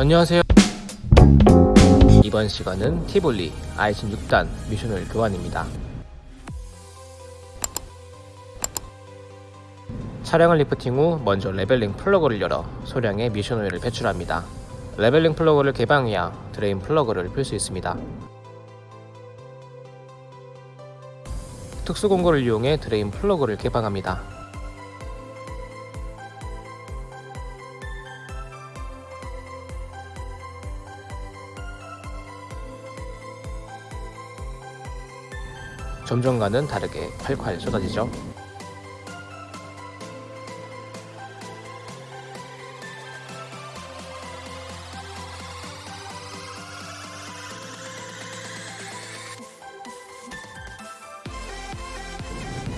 안녕하세요. 이번 시간은 티볼리 아이신 6단 미션을 교환입니다. 차량을 리프팅 후 먼저 leveling plug를 열어 소량의 미션 오일을 배출합니다. leveling plug를 개방해야 drain plug를 풀 수 있습니다. 특수 공구를 이용해 drain plug를 개방합니다 좀 전과는 다르게 콸콸 쏟아지죠.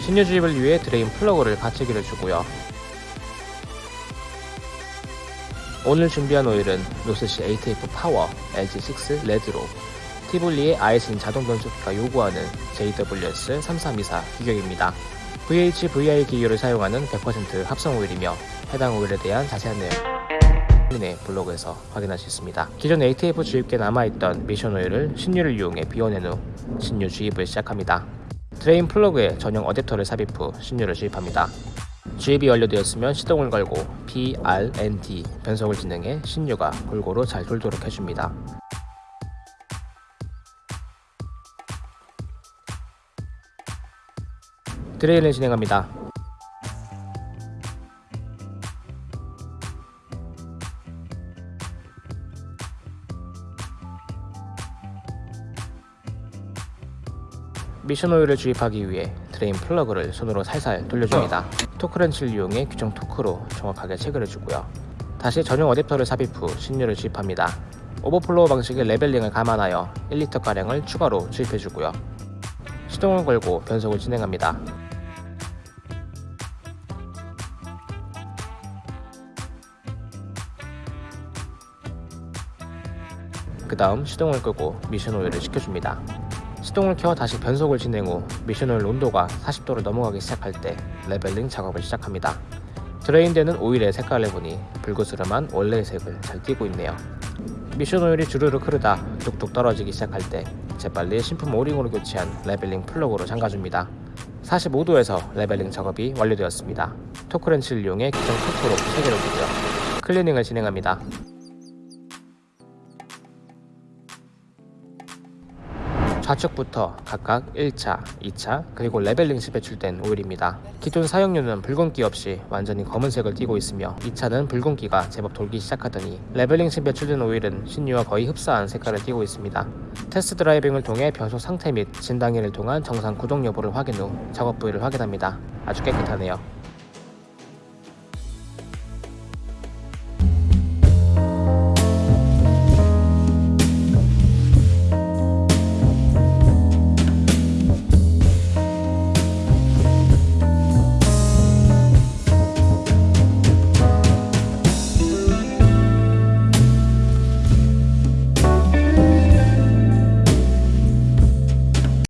신유 주입을 위해 drain plug를 받치기를 주고요. 오늘 준비한 오일은 North Sea ATF Power LG6 Red로 티볼리의 아이신 자동 변속기가 요구하는 JWS 3324 규격입니다. VH VI 기유를 사용하는 100% 합성 오일이며 해당 오일에 대한 자세한 내용 네 블로그에서 확인할 수 있습니다. 기존 ATF 주입기에 남아있던 미션 오일을 신유를 이용해 비워낸 후 신유 주입을 시작합니다. drain plug에 전용 어댑터를 삽입 후 신유를 주입합니다. 주입이 완료되었으면 시동을 걸고 P, R, N, D 변속을 진행해 신유가 골고루 잘 돌도록 해줍니다. drain을 진행합니다. 미션 오일을 주입하기 위해 drain 플러그를 손으로 살살 돌려줍니다. torque wrench를 이용해 규정 토크로 정확하게 체결해 주고요. 다시 전용 어댑터를 삽입 후 신유를 주입합니다. overflow 방식의 leveling을 감안하여 1리터가량을 추가로 주입해주고요. 시동을 걸고 변속을 진행합니다. 그 다음 시동을 끄고 미션 오일을 식혀줍니다. 시동을 켜 다시 변속을 진행 후 미션 오일 온도가 40도를 넘어가기 시작할 때 leveling 작업을 시작합니다. drain되는 오일의 색깔을 보니 불그스름한 원래의 색을 잘 띠고 있네요. 미션 오일이 주르륵 흐르다 뚝뚝 떨어지기 시작할 때 재빨리 신품 O-ring으로 교체한 leveling 플러그로 잠가줍니다. 45도에서 leveling 작업이 완료되었습니다. torque wrench를 이용해 규정 토크로 체결해주고요. 클리닝을 진행합니다. 좌측부터 각각 1차, 2차, 그리고 leveling 시 배출된 오일입니다. 기존 사용유는 붉은기 없이 완전히 검은색을 띠고 있으며 2차는 붉은기가 제법 돌기 시작하더니 leveling 시 배출된 오일은 신유와 거의 흡사한 색깔을 띠고 있습니다. 테스트 드라이빙을 통해 변속 상태 및 진단기를 통한 정상 구동 여부를 확인 후 작업 부위를 확인합니다. 아주 깨끗하네요.